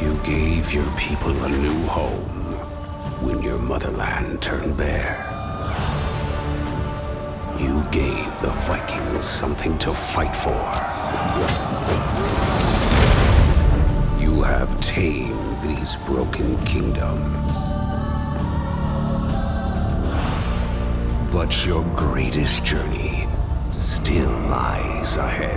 You gave your people a new home when your motherland turned bare. You gave the Vikings something to fight for. You have tamed these broken kingdoms. But your greatest journey still lies ahead.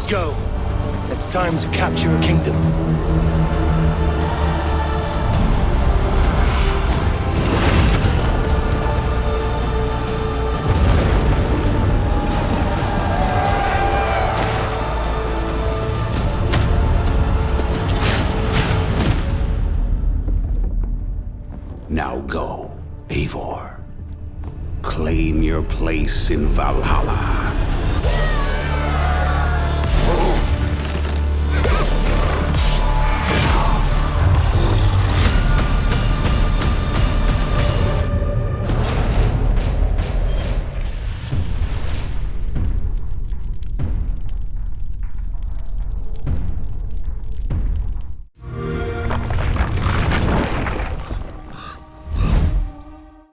Let's go. It's time to capture a kingdom. Now go, Eivor. Claim your place in Valhalla.